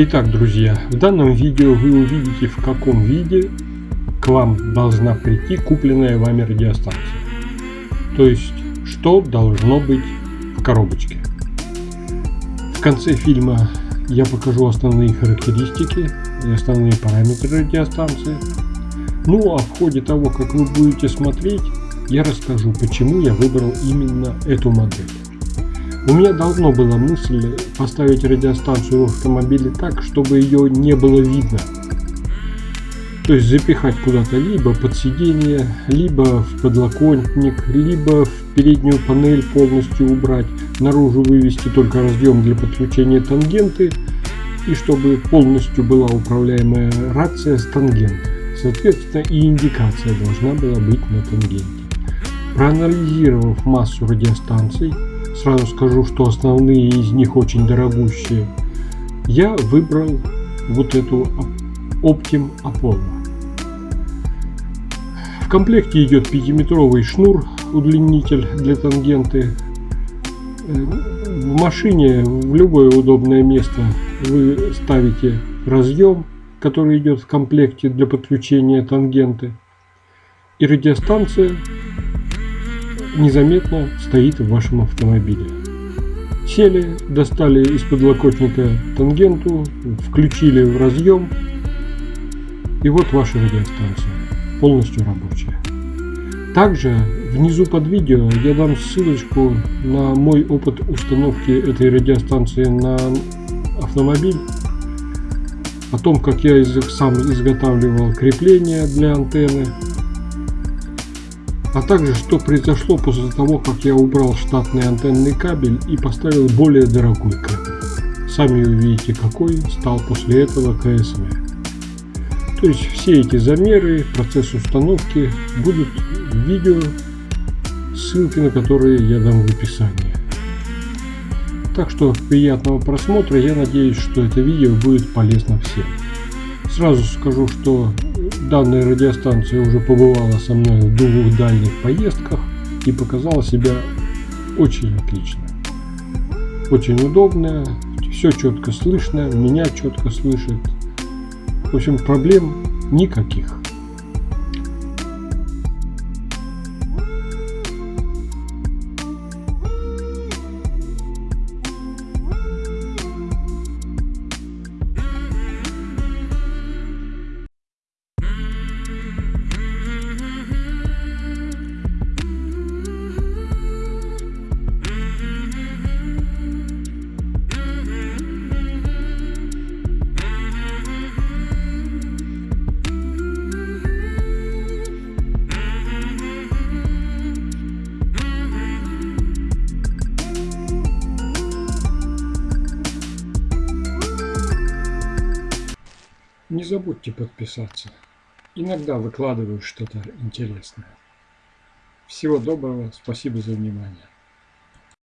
Итак, друзья, в данном видео вы увидите в каком виде к вам должна прийти купленная вами радиостанция. То есть, что должно быть в коробочке. В конце фильма я покажу основные характеристики и основные параметры радиостанции. Ну а в ходе того, как вы будете смотреть, я расскажу, почему я выбрал именно эту модель. У меня давно была мысль поставить радиостанцию в автомобиле так, чтобы ее не было видно. То есть запихать куда-то либо под сиденье, либо в подлокотник, либо в переднюю панель полностью убрать, наружу вывести только разъем для подключения тангенты и чтобы полностью была управляемая рация с тангенты. Соответственно и индикация должна была быть на тангенте. Проанализировав массу радиостанций, Сразу скажу, что основные из них очень дорогущие. Я выбрал вот эту Optim Apollo. В комплекте идет 5-метровый шнур, удлинитель для тангенты. В машине в любое удобное место вы ставите разъем, который идет в комплекте для подключения тангенты. И радиостанция незаметно стоит в вашем автомобиле. Сели, достали из подлокотника тангенту, включили в разъем, и вот ваша радиостанция, полностью рабочая. Также внизу под видео я дам ссылочку на мой опыт установки этой радиостанции на автомобиль, о том, как я сам изготавливал крепление для антенны, а также что произошло после того, как я убрал штатный антенный кабель и поставил более дорогой кабель. Сами увидите, какой стал после этого КСВ. То есть все эти замеры, процесс установки будут в видео, ссылки на которые я дам в описании. Так что приятного просмотра, я надеюсь, что это видео будет полезно всем. Сразу скажу, что Данная радиостанция уже побывала со мной в двух дальних поездках и показала себя очень отлично. Очень удобная, все четко слышно, меня четко слышит. В общем, проблем никаких. Не забудьте подписаться. Иногда выкладываю что-то интересное. Всего доброго, спасибо за внимание.